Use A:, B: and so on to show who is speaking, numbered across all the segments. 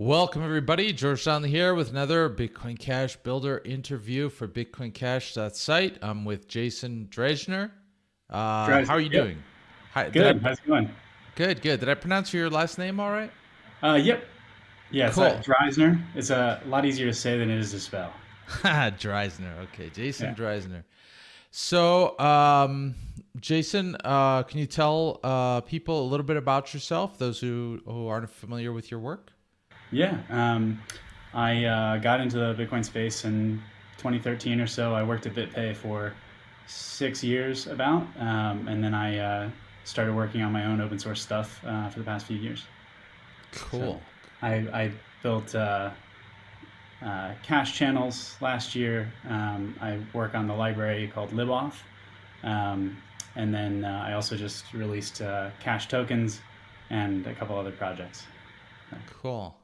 A: Welcome, everybody. George Donnelly here with another Bitcoin Cash Builder interview for Bitcoin Cash.site. I'm with Jason Dreyzehner. Uh, how are you doing?
B: Hi, good. I, How's it going?
A: Good, good. Did I pronounce your last name all right?
B: Uh, yep. Yeah, it's cool. uh, Dreyzehner. It's a lot easier to say than it is to spell.
A: Dreyzehner. Okay, Jason yeah. Dreyzehner. So, um, Jason, uh, can you tell uh, people a little bit about yourself, those who, who aren't familiar with your work?
B: Yeah, um, I uh, got into the Bitcoin space in 2013 or so. I worked at BitPay for six years about, um, and then I uh, started working on my own open source stuff uh, for the past few years.
A: Cool. So
B: I, I built uh, uh, cash channels last year. Um, I work on the library called Libauth. Um, and then uh, I also just released cash tokens and a couple other projects.
A: Cool.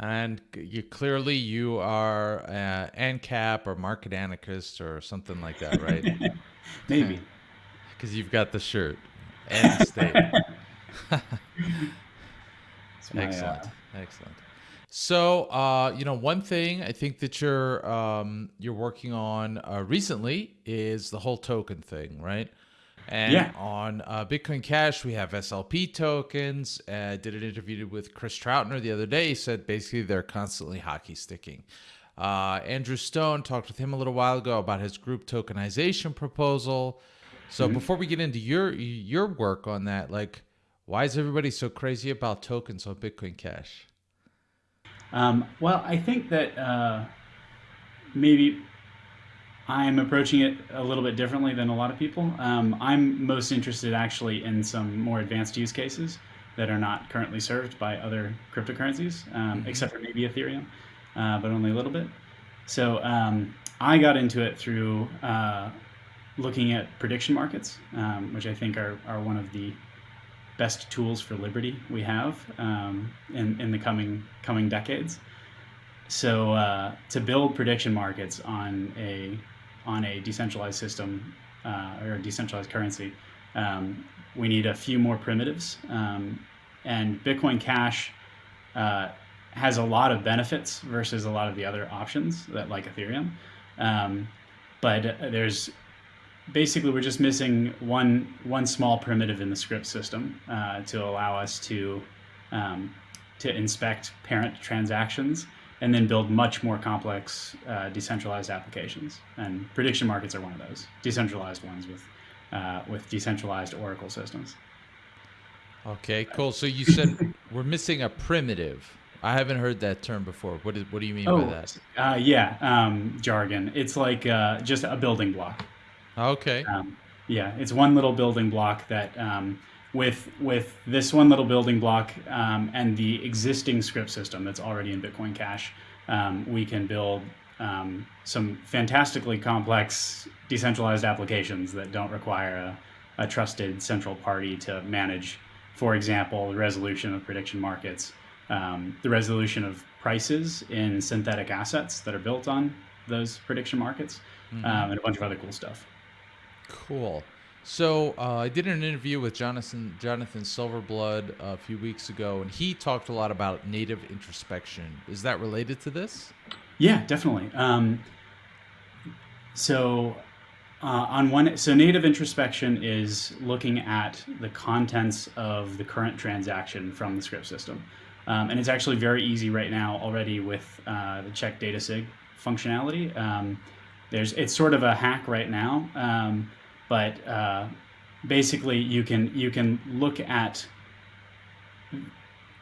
A: And you clearly you are uh, ANCAP or market anarchist or something like that, right?
B: Maybe.
A: Because you've got the shirt and the state. excellent, uh... excellent. So, uh, you know, one thing I think that you're um, you're working on uh, recently is the whole token thing, right? And yeah. on uh, Bitcoin Cash, we have SLP tokens. I uh, did an interview with Chris Troutner the other day. He said basically they're constantly hockey sticking. Uh, Andrew Stone talked with him a little while ago about his group tokenization proposal. So mm-hmm. before we get into your your work on that, like, why is everybody so crazy about tokens on Bitcoin Cash?
B: Um, well, I think that uh, maybe I'm approaching it a little bit differently than a lot of people. Um, I'm most interested actually in some more advanced use cases that are not currently served by other cryptocurrencies, um, mm-hmm. except for maybe Ethereum, uh, but only a little bit. So um, I got into it through uh, looking at prediction markets, um, which I think are, are one of the best tools for liberty we have um, in, in the coming coming decades. So uh, to build prediction markets on a on a decentralized system uh, or a decentralized currency, um, we need a few more primitives. Um, and Bitcoin Cash uh, has a lot of benefits versus a lot of the other options that like Ethereum. Um, but there's basically we're just missing one one small primitive in the script system uh, to allow us to um, to inspect parent transactions and then build much more complex uh, decentralized applications. And prediction markets are one of those decentralized ones with uh, with decentralized Oracle systems.
A: Okay, cool. So you said we're missing a primitive. I haven't heard that term before. What is what do you mean
B: oh,
A: by that?
B: Uh, yeah, um, jargon. It's like uh, just a building block.
A: Okay.
B: Um, yeah, it's one little building block that um, with with this one little building block um, and the existing script system that's already in Bitcoin Cash, um, we can build um, some fantastically complex decentralized applications that don't require a, a, trusted central party to manage, for example, the resolution of prediction markets, um, the resolution of prices in synthetic assets that are built on those prediction markets, mm-hmm. Um, and a bunch of other cool stuff.
A: Cool. So uh, I did an interview with Jonathan Jonathan Silverblood a few weeks ago, and he talked a lot about native introspection. Is that related to this?
B: Yeah, definitely. Um, so uh, on one, so native introspection is looking at the contents of the current transaction from the script system, um, and it's actually very easy right now already with uh, the check data sig functionality. Um, there's it's sort of a hack right now um, but uh, basically you can you can look at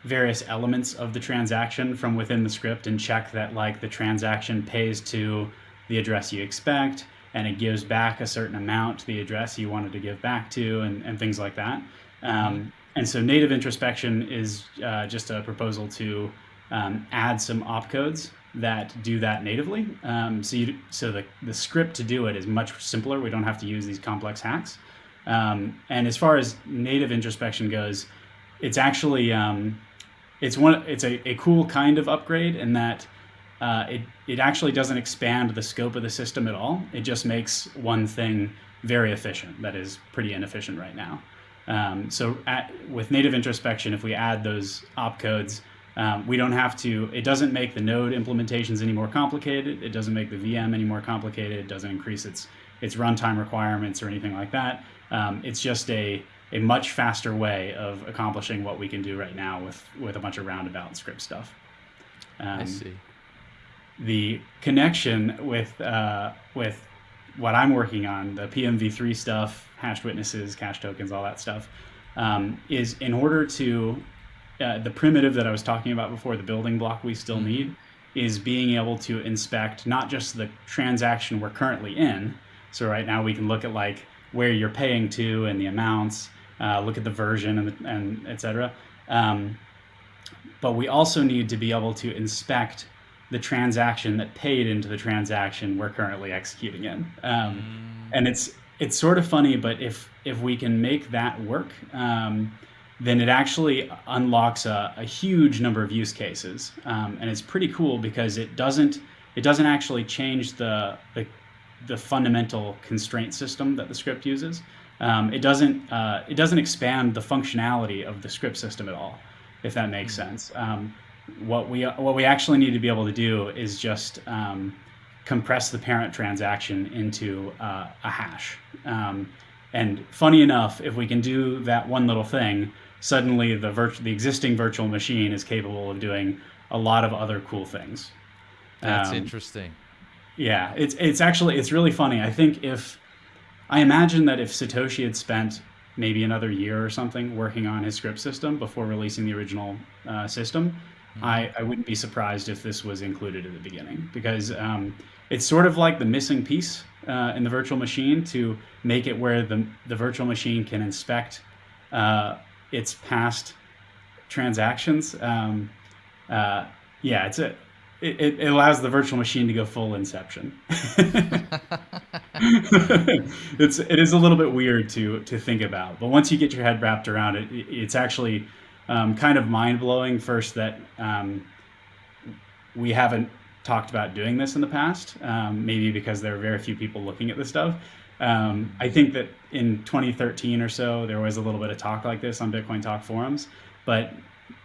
B: various elements of the transaction from within the script and check that like the transaction pays to the address you expect and it gives back a certain amount to the address you wanted to give back to and, and things like that. Um, and so native introspection is uh, just a proposal to um, add some opcodes that do that natively. Um, so you, so the, the script to do it is much simpler. We don't have to use these complex hacks. Um, and as far as native introspection goes, it's actually um, it's one it's a, a cool kind of upgrade in that uh, it it actually doesn't expand the scope of the system at all. It just makes one thing very efficient that is pretty inefficient right now. Um, so at, with native introspection, if we add those opcodes, Um, we don't have to, it doesn't make the node implementations any more complicated. It doesn't make the VM any more complicated. It doesn't increase its, its runtime requirements or anything like that. Um, it's just a, a much faster way of accomplishing what we can do right now with, with a bunch of roundabout script stuff.
A: Um, I see.
B: The connection with, uh, with what I'm working on, the PMV3 stuff, hashed witnesses, cash tokens, all that stuff, um, is in order to uh, the primitive that I was talking about before, the building block we still mm-hmm. need, is being able to inspect not just the transaction we're currently in. So right now we can look at like where you're paying to and the amounts, uh, look at the version and, the, and et cetera. Um, but we also need to be able to inspect the transaction that paid into the transaction we're currently executing in. Um, mm. And it's it's sort of funny, but if if we can make that work, um, then it actually unlocks a, a, huge number of use cases, um, and it's pretty cool because it doesn't it doesn't actually change the the, the fundamental constraint system that the script uses. Um, it doesn't uh, it doesn't expand the functionality of the script system at all, if that makes mm. sense. Um, what we what we actually need to be able to do is just um, compress the parent transaction into uh, a hash. Um, and funny enough, if we can do that one little thing, suddenly the virtu- the existing virtual machine is capable of doing a lot of other cool things.
A: That's um, interesting.
B: Yeah, it's it's actually it's really funny. I think if I imagine that if Satoshi had spent maybe another year or something working on his script system before releasing the original uh, system, Mm-hmm. I, I wouldn't be surprised if this was included at the beginning because um, it's sort of like the missing piece uh, in the virtual machine to make it where the, the virtual machine can inspect uh, its past transactions. Um, uh, yeah, it's a, it, it allows the virtual machine to go full inception. it's it is a little bit weird to to think about, but once you get your head wrapped around it, it's actually um, kind of mind blowing. First, that um, we haven't talked about doing this in the past, um, maybe because there are very few people looking at this stuff. Um, I think that in 2013 or so, there was a little bit of talk like this on Bitcoin Talk forums, but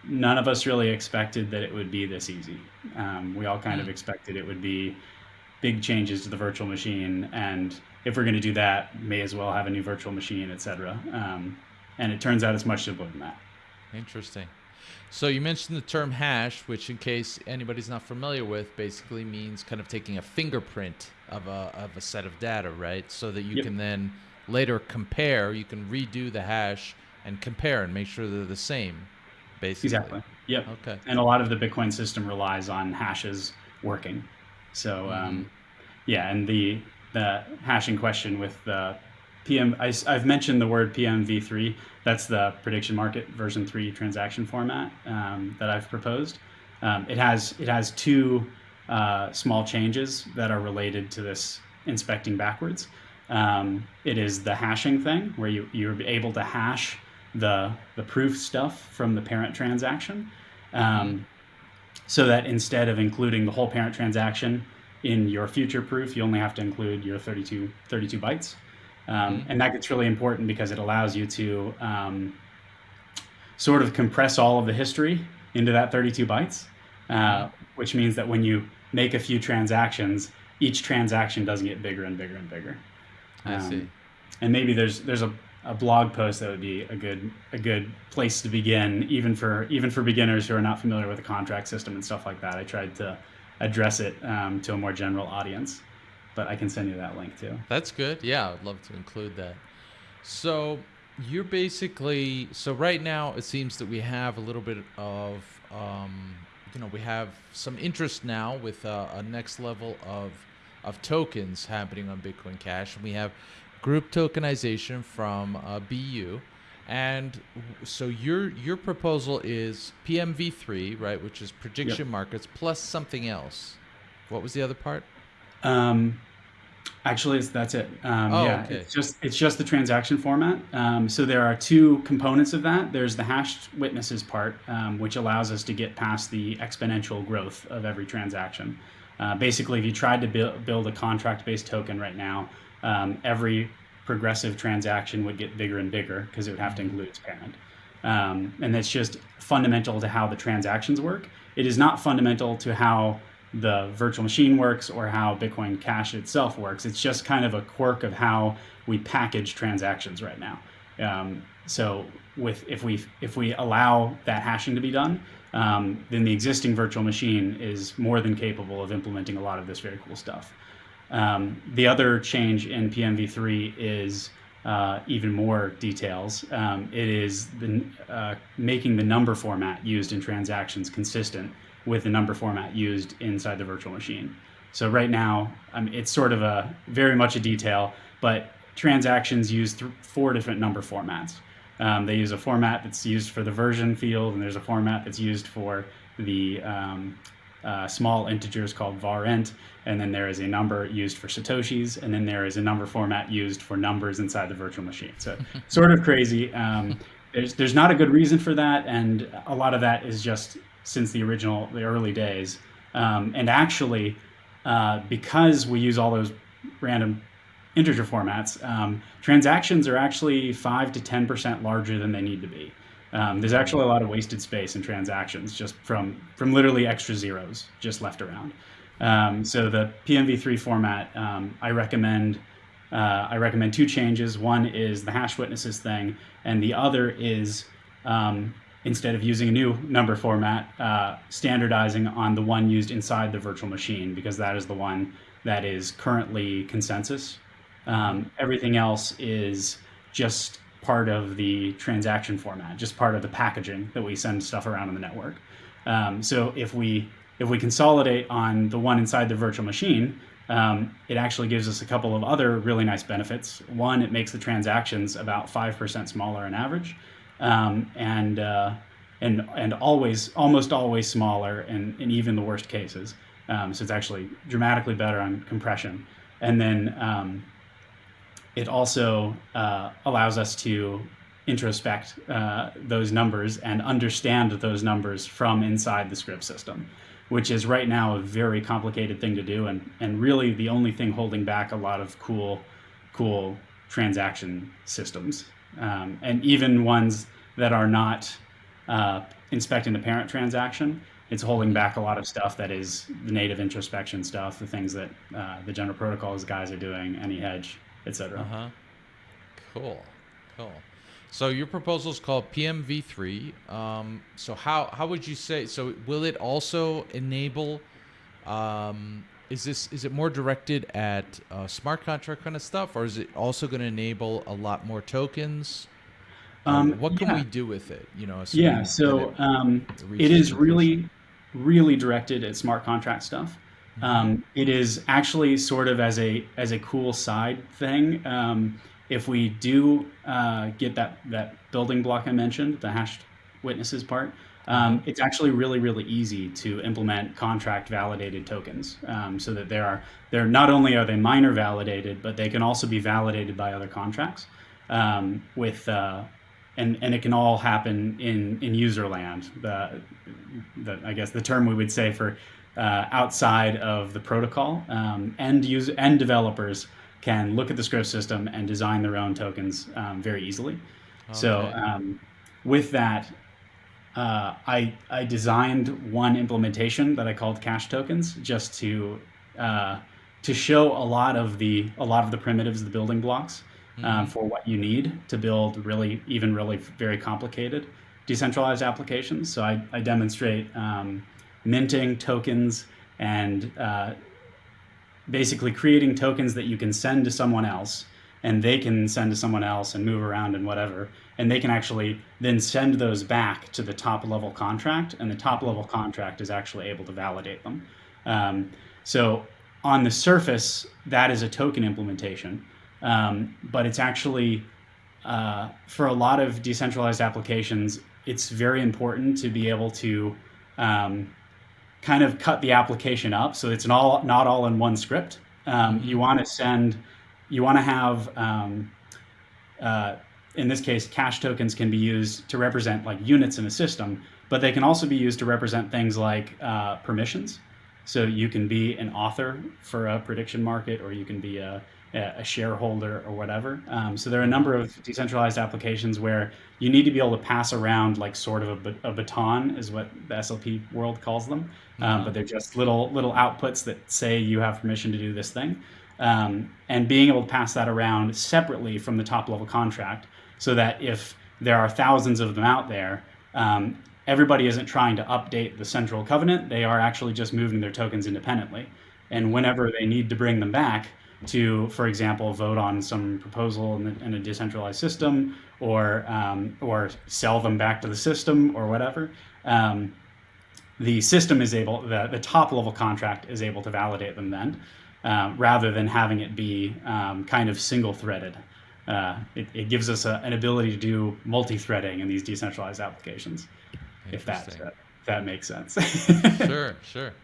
B: none of us really expected that it would be this easy. Um, we all kind of mm. expected it would be big changes to the virtual machine, and if we're going to do that, may as well have a new virtual machine, etc. Um, and it turns out it's much simpler than that.
A: Interesting. So you mentioned the term hash, which, in case anybody's not familiar with, basically means kind of taking a fingerprint of a of a set of data, right? So that you yep. can then later compare. You can redo the hash and compare and make sure they're the same, basically.
B: Exactly. Yep. Okay. And a lot of the Bitcoin system relies on hashes working. So, mm-hmm. um, yeah, and the the hashing question with the PM, I, have mentioned the word PMV3. That's the prediction market version three transaction format um, that I've proposed. Um, it has it has two uh, small changes that are related to this inspecting backwards. Um, it is the hashing thing where you you're able to hash the the proof stuff from the parent transaction, um, so that instead of including the whole parent transaction in your future proof, you only have to include your 32, 32 bytes. Um, mm-hmm. and that gets really important because it allows you to um, sort of compress all of the history into that 32 bytes, uh, mm-hmm. which means that when you make a few transactions, each transaction does get bigger and bigger and bigger.
A: Um, I see.
B: And maybe there's there's a, a blog post that would be a good a good place to begin, even for even for beginners who are not familiar with the contract system and stuff like that. I tried to address it um, to a more general audience but I can send you that link too.
A: That's good. Yeah, I'd love to include that. So you're basically so right now it seems that we have a little bit of um, you know we have some interest now with uh, a next level of of tokens happening on Bitcoin Cash, we have group tokenization from uh, BU. And so your your proposal is PMV3, right, which is prediction yep. markets plus something else. What was the other part?
B: Um, Actually, that's it. Um, oh, yeah, okay. it's just it's just the transaction format. Um, so there are two components of that. There's the hashed witnesses part, um, which allows us to get past the exponential growth of every transaction. Uh, basically, if you tried to build, build a contract-based token right now, um, every progressive transaction would get bigger and bigger because it would have to include its parent. um, and that's just fundamental to how the transactions work. It is not fundamental to how the virtual machine works or how Bitcoin Cash itself works. It's just kind of a quirk of how we package transactions right now. Um, so with if we if we allow that hashing to be done, um, then the existing virtual machine is more than capable of implementing a lot of this very cool stuff. Um, the other change in PMV3 is uh, even more details. Um, it is the, uh, making the number format used in transactions consistent with the number format used inside the virtual machine. So right now, um, it's sort of a very much a detail, but transactions use th four different number formats. Um, they use a format that's used for the version field, and there's a format that's used for the um, uh, small integers called varint, and then there is a number used for satoshis, and then there is a number format used for numbers inside the virtual machine. So sort of crazy. Um, there's there's not a good reason for that, and a lot of that is just since the original the early days. Um, and actually, uh, because we use all those random integer formats, um, transactions are actually five to ten percent larger than they need to be. Um, there's actually a lot of wasted space in transactions just from from literally extra zeros just left around. Um, so the PMV3 format, um, I recommend uh, I recommend two changes. One is the hash witnesses thing, and the other is um, instead of using a new number format, uh, standardizing on the one used inside the virtual machine because that is the one that is currently consensus. Um, everything else is just part of the transaction format, just part of the packaging that we send stuff around on the network. Um, so if we if we consolidate on the one inside the virtual machine, um, it actually gives us a couple of other really nice benefits. One, it makes the transactions about five percent smaller on average, um, and uh, and and always almost always smaller in, in even the worst cases. Um, so it's actually dramatically better on compression. And then um, it also uh, allows us to introspect uh, those numbers and understand those numbers from inside the script system, which is right now a very complicated thing to do and, and really the only thing holding back a lot of cool, cool transaction systems. Um, and even ones that are not uh, inspecting the parent transaction, it's holding back a lot of stuff that is the native introspection stuff, the things that uh, the general protocols guys are doing, AnyHedge, etc.
A: Uh-huh. Cool. Cool. So your proposal is called PMV3. Um, so how how would you say? So will it also enable? Um, is this is it more directed at uh, smart contract kind of stuff, or is it also going to enable a lot more tokens? Um, um, what can
B: yeah.
A: we do with it? You know.
B: Yeah. So it, um, it is really, really directed at smart contract stuff. Um, it is actually sort of as a as a cool side thing. Um, if we do uh, get that that building block I mentioned, the hashed witnesses part, um, it's actually really really easy to implement contract validated tokens, um, so that there are they're not only are they miner validated, but they can also be validated by other contracts um, with. Uh, and, and it can all happen in, in user land. The, the, I guess the term we would say for uh, outside of the protocol. Um, end user end developers can look at the script system and design their own tokens um, very easily. Okay. So um, with that, uh, I I designed one implementation that I called cash tokens just to uh, to show a lot of the a lot of the primitives, the building blocks. Um, mm-hmm. for what you need to build really even really very complicated decentralized applications. So I, I demonstrate um, minting tokens and uh, basically creating tokens that you can send to someone else and they can send to someone else and move around and whatever. And they can actually then send those back to the top level contract and the top level contract is actually able to validate them. Um, so on the surface, that is a token implementation, um, but it's actually, uh, for a lot of decentralized applications, it's very important to be able to um, kind of cut the application up so it's not all, not all in one script. Um, you want to send, you want to have, um, uh, in this case, cash tokens can be used to represent like units in a system, but they can also be used to represent things like uh, permissions. So you can be an author for a prediction market, or you can be a, a shareholder or whatever. Um, so there are a number of decentralized applications where you need to be able to pass around like sort of a, a baton is what the SLP world calls them. Um, but they're just little little outputs that say you have permission to do this thing. Um, and being able to pass that around separately from the top level contract so that if there are thousands of them out there, um, everybody isn't trying to update the central covenant. They are actually just moving their tokens independently. And whenever they need to bring them back, to, for example, vote on some proposal in, the, in a decentralized system or um, or sell them back to the system or whatever. Um, the system is able, the, the top level contract is able to validate them then, uh, rather than having it be um, kind of single threaded. Uh, it, it, gives us a, an ability to do multi-threading in these decentralized applications, if that, uh, if that makes sense.
A: sure, sure.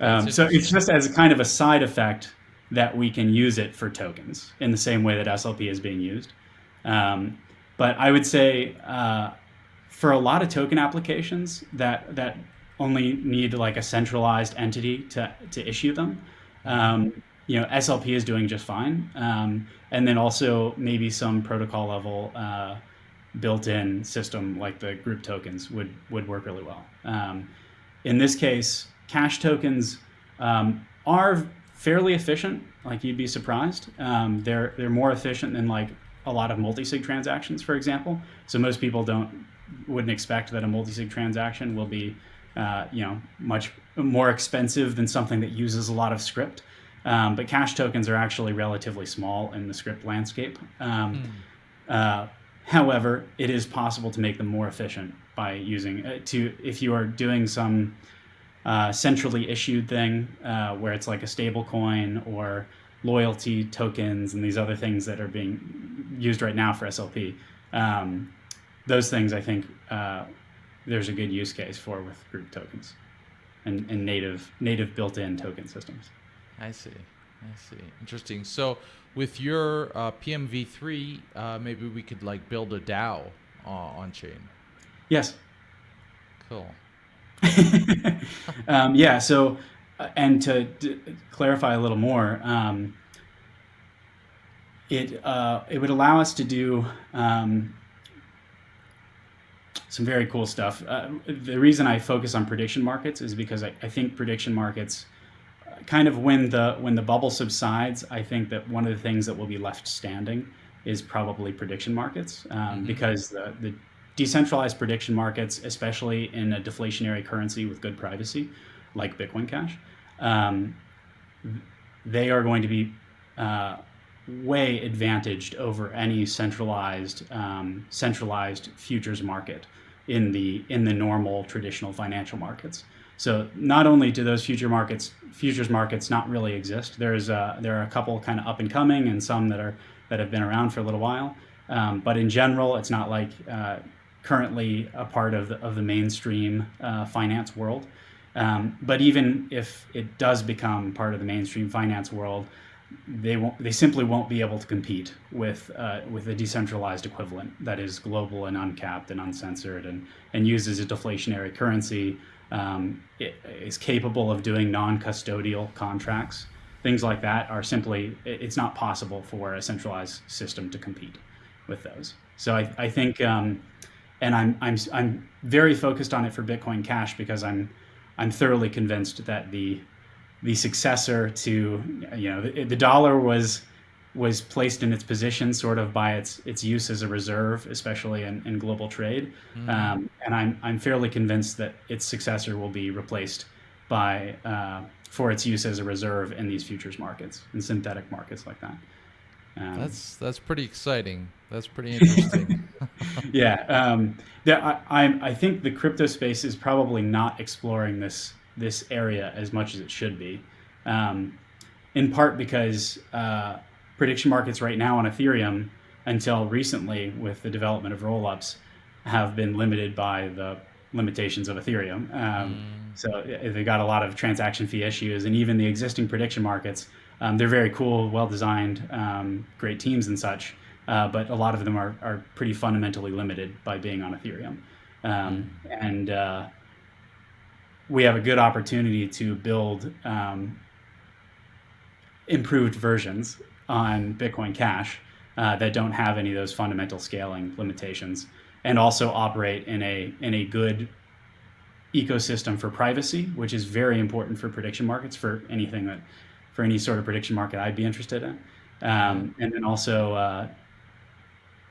B: Um, so it's just as kind of a side effect that we can use it for tokens in the same way that SLP is being used. Um, but I would say uh, for a lot of token applications that that only need like a centralized entity to, to issue them, um, you know, SLP is doing just fine. Um, and then also maybe some protocol level uh, built-in system like the group tokens would would work really well. Um, in this case, cash tokens um, are fairly efficient. Like you'd be surprised. Um, they're they're more efficient than like a lot of multi-sig transactions, for example. So most people don't wouldn't expect that a multi-sig transaction will be uh, you know much more expensive than something that uses a lot of script. Um, but cash tokens are actually relatively small in the script landscape. Um, mm. uh, however, it is possible to make them more efficient by using uh, to if you are doing some uh, centrally issued thing uh, where it's like a stable coin or loyalty tokens and these other things that are being used right now for SLP. Um, those things I think uh, there's a good use case for with group tokens and, and native native built-in token systems.
A: I see. I see. Interesting. So with your uh, PMV3, uh, maybe we could like build a DAO uh, on chain.
B: Yes.
A: Cool.
B: um, yeah. So, uh, and to clarify a little more, um, it uh, it would allow us to do um, some very cool stuff. Uh, the reason I focus on prediction markets is because I, I think prediction markets uh, kind of when the when the bubble subsides, I think that one of the things that will be left standing is probably prediction markets um, mm-hmm. because the, the decentralized prediction markets, especially in a deflationary currency with good privacy, like Bitcoin Cash, um, they are going to be uh, way advantaged over any centralized um, centralized futures market in the in the normal traditional financial markets. So not only do those future markets futures markets not really exist, there's uh, there are a couple kind of up and coming and some that are that have been around for a little while. Um, but in general, it's not like uh, currently a part of the, of the mainstream uh, finance world. Um, but even if it does become part of the mainstream finance world, they won't. They simply won't be able to compete with uh, with a decentralized equivalent that is global and uncapped and uncensored and and uses a deflationary currency. Um, is capable of doing non-custodial contracts. Things like that are simply. It's not possible for a centralized system to compete with those. So I, I think. Um, and I'm I'm I'm very focused on it for Bitcoin Cash because I'm I'm thoroughly convinced that the the successor to you know the, the dollar was was placed in its position sort of by its its use as a reserve, especially in, in global trade. Mm-hmm. Um, and I'm I'm fairly convinced that its successor will be replaced by uh, for its use as a reserve in these futures markets and synthetic markets like that.
A: Um, that's that's pretty exciting. That's pretty interesting.
B: yeah, um, I, I I think the crypto space is probably not exploring this this area as much as it should be, um, in part because uh, prediction markets right now on Ethereum, until recently with the development of rollups, have been limited by the limitations of Ethereum. Um, mm. So they got a lot of transaction fee issues, and even the existing prediction markets um, they're very cool, well designed, um, great teams and such, uh, but a lot of them are, are pretty fundamentally limited by being on Ethereum. Um, and uh, we have a good opportunity to build um, improved versions on Bitcoin Cash uh, that don't have any of those fundamental scaling limitations, and also operate in a in a good ecosystem for privacy, which is very important for prediction markets for anything that for any sort of prediction market I'd be interested in. Um, and then also, uh,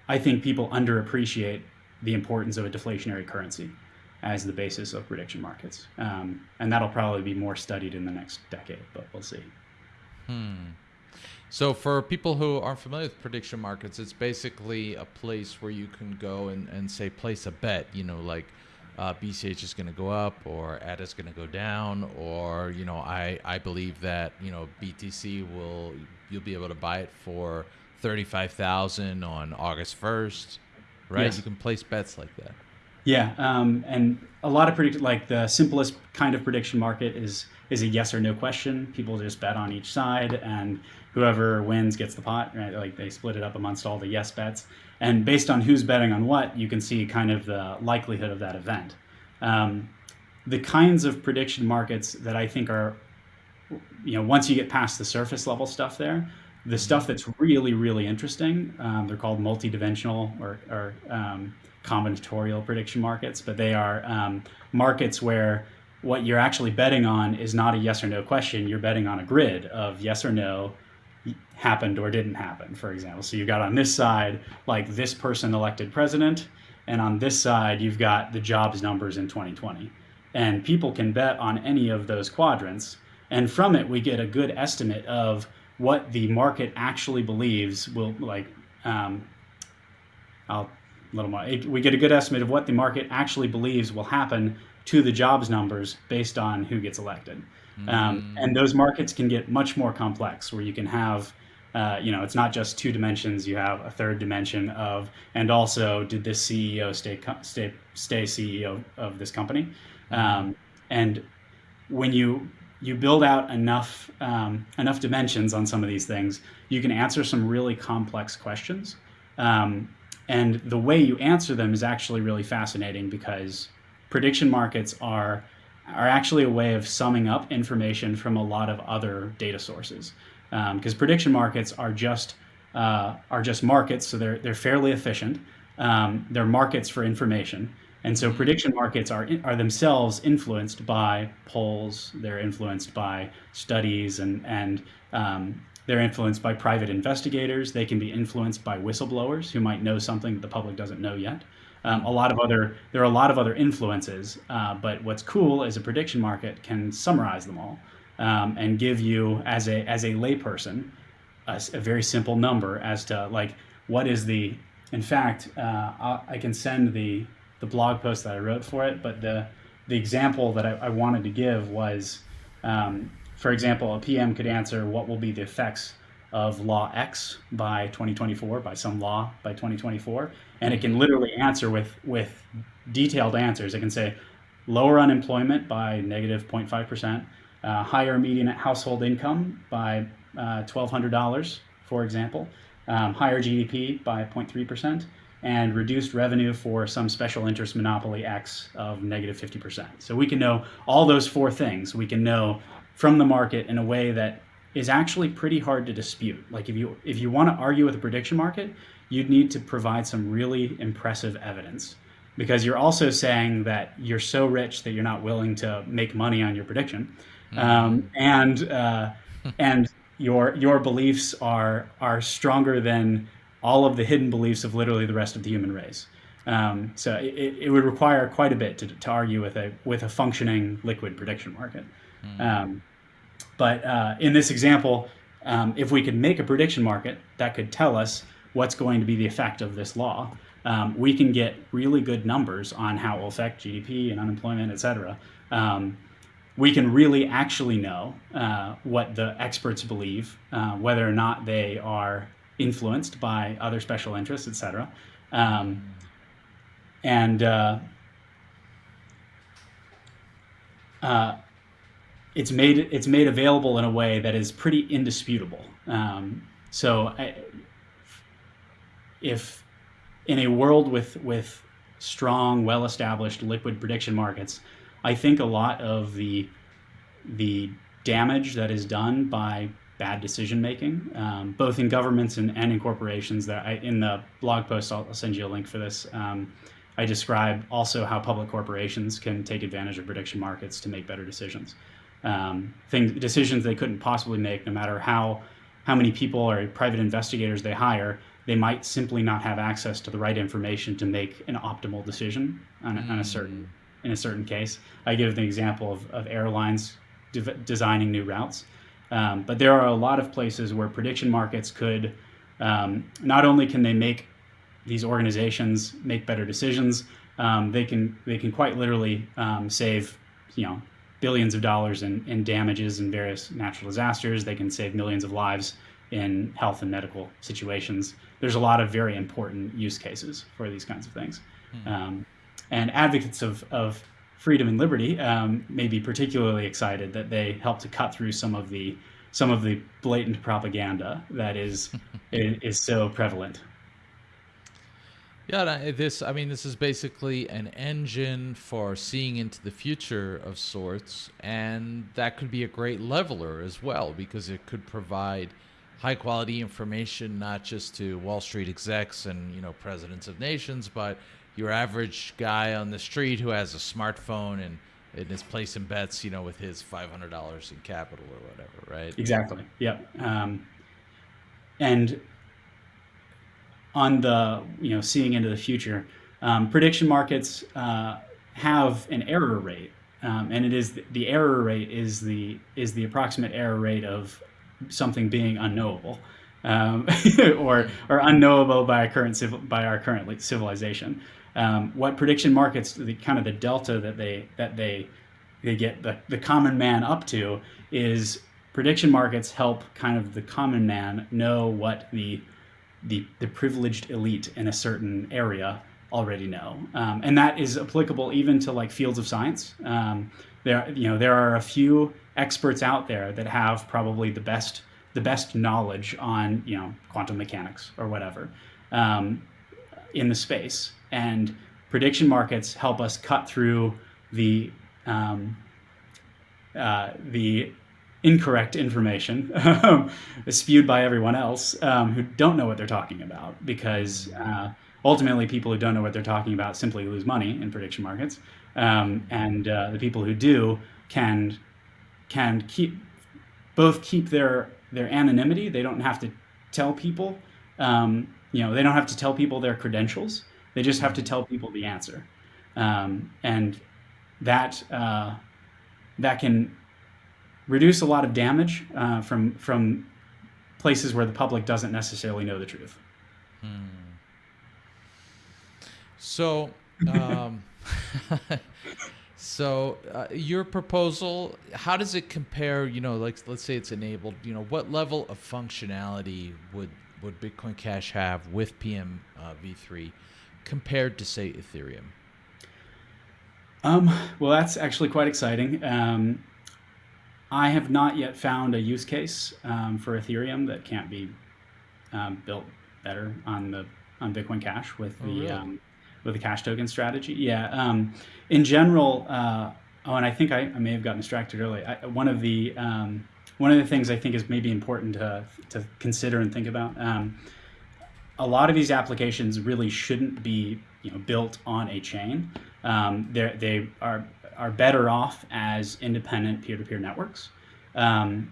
B: I think people underappreciate the importance of a deflationary currency as the basis of prediction markets. Um, and that'll probably be more studied in the next decade, but we'll see.
A: Hmm. So for people who aren't familiar with prediction markets, it's basically a place where you can go and, and say place a bet, you know, like uh, BCH is going to go up or ADA is going to go down, or you know, I I believe that you know BTC will you'll be able to buy it for thirty five thousand on August first, right? Yes. You can place bets like that.
B: Yeah, um, and a lot of predict like the simplest kind of prediction market is is a yes or no question. People just bet on each side, and whoever wins gets the pot. Right? Like they split it up amongst all the yes bets, and based on who's betting on what, you can see kind of the likelihood of that event. Um, the kinds of prediction markets that I think are, you know, once you get past the surface level stuff there, the stuff that's really, really interesting, um, they're called multidimensional or, or um, combinatorial prediction markets, but they are um, markets where what you're actually betting on is not a yes or no question. You're betting on a grid of yes or no, happened or didn't happen, for example. So you've got on this side, like this person elected president, and on this side, you've got the jobs numbers in 2020. And people can bet on any of those quadrants. And from it, we get a good estimate of what the market actually believes will like, um, I'll little more, we get a good estimate of what the market actually believes will happen to the jobs numbers based on who gets elected. Um, mm. Um, and those markets can get much more complex where you can have uh, you know, it's not just two dimensions. You have a third dimension of, and also, did this CEO stay stay stay CEO of this company? Mm-hmm. Um, and when you you build out enough um, enough dimensions on some of these things, you can answer some really complex questions. Um, and the way you answer them is actually really fascinating because prediction markets are are actually a way of summing up information from a lot of other data sources because um, prediction markets are just uh, are just markets, so they're they're fairly efficient. Um, they're markets for information, and so prediction markets are are themselves influenced by polls. They're influenced by studies, and and um, they're influenced by private investigators. They can be influenced by whistleblowers who might know something that the public doesn't know yet. Um, a lot of other there are a lot of other influences, uh, but what's cool is a prediction market can summarize them all um, and give you as a as a layperson a, a, very simple number as to like what is the in fact uh, I can send the the blog post that I wrote for it but the the example that I, I wanted to give was um, for example a PM could answer what will be the effects of law X by 2024 by some law by 2024 and it can literally answer with with detailed answers it can say lower unemployment by negative negative 0.5 percent uh, higher median household income by uh, $1,200, for example, um, higher GDP by 0.3%, and reduced revenue for some special interest monopoly X of negative 50%. So we can know all those four things. We can know from the market in a way that is actually pretty hard to dispute. Like if you if you want to argue with a prediction market, you'd need to provide some really impressive evidence because you're also saying that you're so rich that you're not willing to make money on your prediction um, and uh, and your your beliefs are are stronger than all of the hidden beliefs of literally the rest of the human race. Um, so it, it would require quite a bit to, to argue with a with a functioning liquid prediction market. Mm. Um, but uh, in this example, um, if we could make a prediction market that could tell us what's going to be the effect of this law, um, we can get really good numbers on how it will affect GDP and unemployment, et cetera. Um, we can really actually know uh, what the experts believe, uh, whether or not they are influenced by other special interests, et cetera. Um, and uh, uh, it's made it's made available in a way that is pretty indisputable. Um, so, I, if in a world with with strong, well-established liquid prediction markets, I think a lot of the the damage that is done by bad decision making, um, both in governments and, and in corporations. That I, in the blog post, I'll, I'll send you a link for this. Um, I describe also how public corporations can take advantage of prediction markets to make better decisions. Um, things, decisions they couldn't possibly make, no matter how how many people or private investigators they hire, they might simply not have access to the right information to make an optimal decision on, mm. on a certain in a certain case. I give the example of, of airlines de designing new routes. Um, but there are a lot of places where prediction markets could, um, not only can they make these organizations make better decisions, um, they can they can quite literally um, save, you know, billions of dollars in, in damages in various natural disasters. They can save millions of lives in health and medical situations. There's a lot of very important use cases for these kinds of things. Hmm. Um, and advocates of, of freedom and liberty um, may be particularly excited that they help to cut through some of the some of the blatant propaganda that is is so prevalent.
A: Yeah, this I mean this is basically an engine for seeing into the future of sorts and that could be a great leveler as well because it could provide high quality information not just to Wall Street execs and you know presidents of nations but your average guy on the street who has a smartphone and, and is placing bets, you know, with his five hundred dollars in capital or whatever, right?
B: Exactly. Yep. Um, and on the you know seeing into the future, um, prediction markets uh, have an error rate, um, and it is the error rate is the is the approximate error rate of something being unknowable. Um, or or unknowable by current by our current civilization. Um, what prediction markets, the kind of the delta that they that they they get the, the common man up to is prediction markets help kind of the common man know what the the, the privileged elite in a certain area already know, um, and that is applicable even to like fields of science. Um, there, you know, there are a few experts out there that have probably the best the best knowledge on you know quantum mechanics or whatever um, in the space, and prediction markets help us cut through the um, uh, the incorrect information spewed by everyone else um, who don't know what they're talking about because uh, ultimately people who don't know what they're talking about simply lose money in prediction markets um, and uh, the people who do can can keep both keep their their anonymity they don't have to tell people um, you know they don't have to tell people their credentials they just have to tell people the answer um, and that uh, that can reduce a lot of damage uh, from from places where the public doesn't necessarily know the truth. Hmm.
A: So, um, so uh, your proposal, how does it compare? You know, like let's say it's enabled. You know, what level of functionality would would Bitcoin Cash have with PM uh, v3 compared to say Ethereum?
B: Um, well, that's actually quite exciting. Um, I have not yet found a use case um, for Ethereum that can't be um, built better on the on Bitcoin Cash with oh, the really? um, with the cash token strategy. Yeah. Um, in general, uh, oh, and I think I, I, may have gotten distracted early. I, one of the um, one of the things I think is maybe important to to consider and think about. Um, a lot of these applications really shouldn't be you know built on a chain. they they are are better off as independent peer-to-peer networks. Um,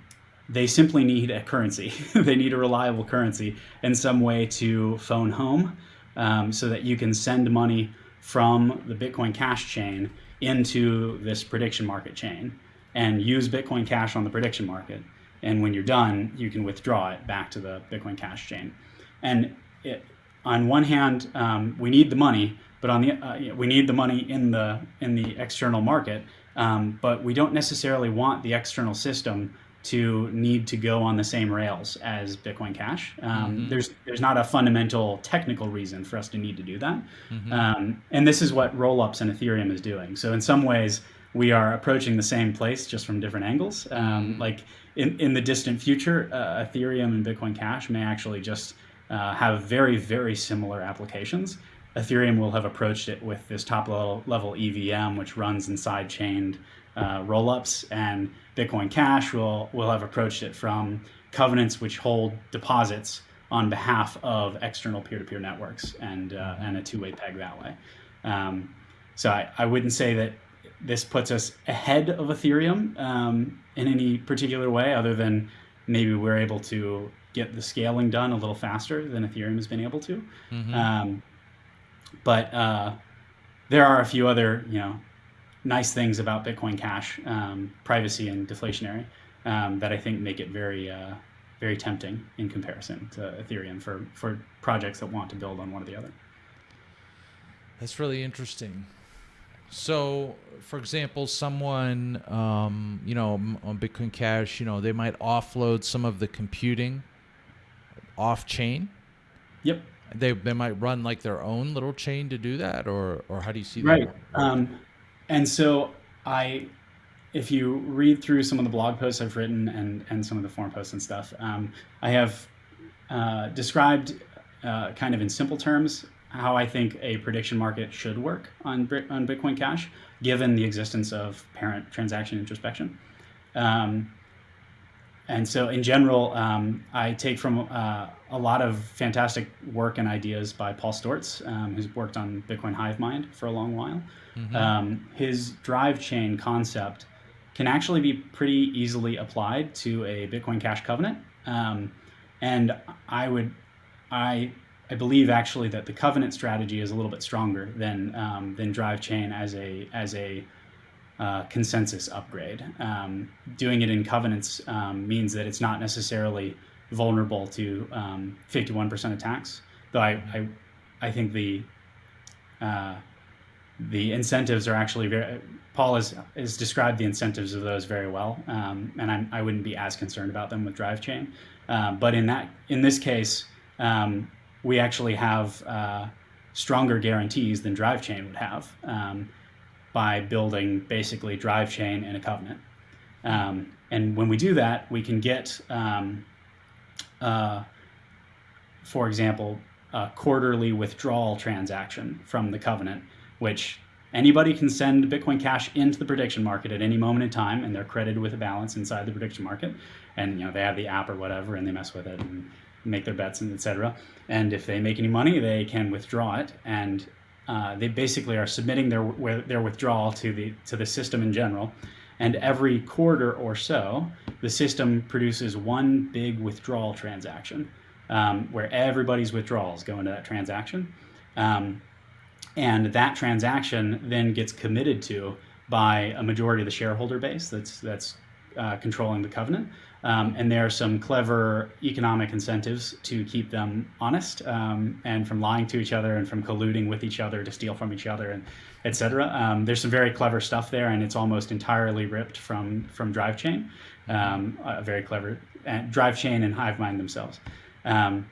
B: they simply need a currency. they need a reliable currency in some way to phone home um, so that you can send money from the Bitcoin Cash chain into this prediction market chain and use Bitcoin Cash on the prediction market. And when you're done, you can withdraw it back to the Bitcoin Cash chain. And it, on one hand, um, we need the money, but on the uh, we need the money in the in the external market, um, but we don't necessarily want the external system to need to go on the same rails as Bitcoin Cash. Um, mm-hmm. There's there's not a fundamental technical reason for us to need to do that, mm-hmm. um, and this is what rollups and Ethereum is doing. So in some ways, we are approaching the same place just from different angles. Um, mm-hmm. Like in in the distant future, uh, Ethereum and Bitcoin Cash may actually just uh, have very very similar applications. Ethereum will have approached it with this top level, level EVM, which runs inside chained uh, rollups, and Bitcoin Cash will will have approached it from covenants which hold deposits on behalf of external peer-to-peer networks and uh, and a two-way peg that way. Um, so I, I wouldn't say that this puts us ahead of Ethereum um, in any particular way, other than maybe we're able to get the scaling done a little faster than Ethereum has been able to. Mm-hmm. Um, but uh, there are a few other, you know, nice things about Bitcoin Cash, um, privacy and deflationary, um, that I think make it very, uh, very tempting in comparison to Ethereum for for projects that want to build on one or the other.
A: That's really interesting. So, for example, someone, um, you know, on Bitcoin Cash, you know, they might offload some of the computing off chain.
B: Yep.
A: They, they might run like their own little chain to do that, or or how do you see
B: right. that? Right. Um, and so I, if you read through some of the blog posts I've written and and some of the forum posts and stuff, um, I have uh, described uh, kind of in simple terms how I think a prediction market should work on, on Bitcoin Cash, given the existence of parent transaction introspection. Um, and so, in general, um, I take from uh, a lot of fantastic work and ideas by Paul Sztorc, um, who's worked on Bitcoin Hive Mind for a long while. Mm-hmm. Um, his drive chain concept can actually be pretty easily applied to a Bitcoin Cash covenant. Um, and I would, I I believe actually that the covenant strategy is a little bit stronger than um, than drive chain as a as a uh, consensus upgrade. Um, doing it in covenants um, means that it's not necessarily vulnerable to 51% um, attacks. Though I, I, I think the uh, the incentives are actually very. Paul has, has described the incentives of those very well, um, and I'm, I would not be as concerned about them with drive chain. Uh, but in that in this case, um, we actually have uh, stronger guarantees than drive chain would have um, by building basically drive chain and a covenant. Um, and when we do that, we can get, um, uh, for example, a quarterly withdrawal transaction from the covenant, which anybody can send Bitcoin Cash into the prediction market at any moment in time, and they're credited with a balance inside the prediction market. And you know they have the app or whatever, and they mess with it, and make their bets and etc. And if they make any money, they can withdraw it, and uh, they basically are submitting their their withdrawal to the to the system in general. And every quarter or so, the system produces one big withdrawal transaction, um, where everybody's withdrawals go into that transaction, um, and that transaction then gets committed to by a majority of the shareholder base that's that's uh, controlling the covenant. Um, and there are some clever economic incentives to keep them honest um, and from lying to each other and from colluding with each other to steal from each other and etc. Um, there's some very clever stuff there, and it's almost entirely ripped from from DriveChain. Um, a very clever uh, DriveChain and HiveMind themselves. Um,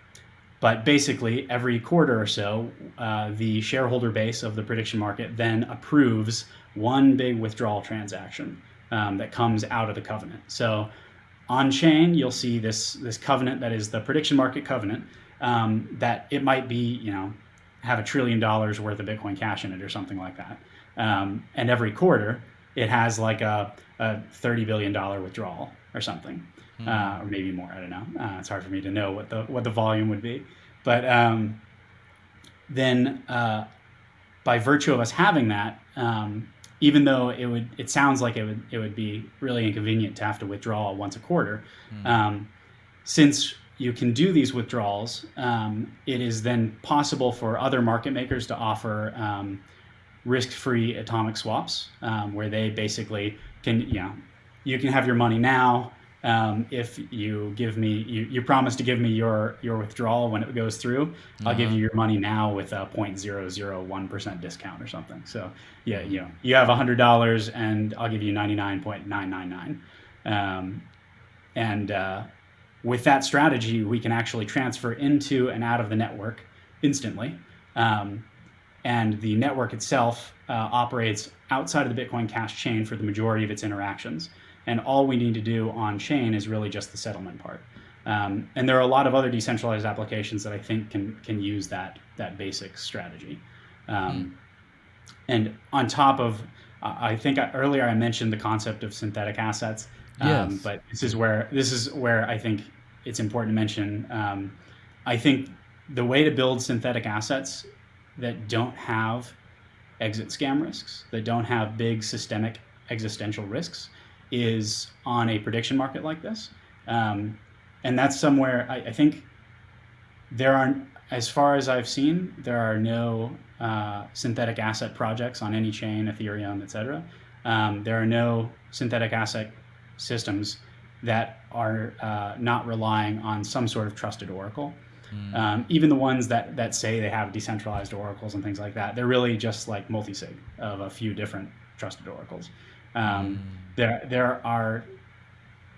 B: but basically, every quarter or so, uh, the shareholder base of the prediction market then approves one big withdrawal transaction um, that comes out of the covenant. So on chain, you'll see this this covenant that is the prediction market covenant. Um, that it might be, you know, have a trillion dollars worth of Bitcoin Cash in it or something like that. Um, and every quarter, it has like a, a thirty billion dollar withdrawal or something, mm. uh, or maybe more. I don't know. Uh, it's hard for me to know what the what the volume would be, but um, then uh, by virtue of us having that, um, even though it would it sounds like it would it would be really inconvenient to have to withdraw once a quarter mm. um, since you can do these withdrawals um, it is then possible for other market makers to offer um, risk-free atomic swaps um, where they basically can you know you can have your money now um, if you give me you, you promise to give me your your withdrawal when it goes through i'll give you uh-huh. your money now with a 0.001% discount or something. So yeah you know you have $100 and i'll give you 99.999 um, and uh, with that strategy we can actually transfer into and out of the network instantly. Um, and the network itself uh, operates outside of the bitcoin cash chain for the majority of its interactions and all we need to do on chain is really just the settlement part. Um, and there are a lot of other decentralized applications that I think can can use that that basic strategy. Um, mm. And on top of, I think I, earlier I mentioned the concept of synthetic assets. Um,
A: Yes.
B: but this is where this is where I think it's important to mention. Um, I think the way to build synthetic assets that don't have exit scam risks, that don't have big systemic existential risks, is on a prediction market like this. Um, and that's somewhere I, I think there aren't, as far as I've seen, there are no uh, synthetic asset projects on any chain, Ethereum, et cetera. Um, there are no synthetic asset systems that are uh, not relying on some sort of trusted oracle. Um, even the ones that, that say they have decentralized oracles and things like that, they're really just like multi-sig of a few different trusted oracles. Um, There, there are,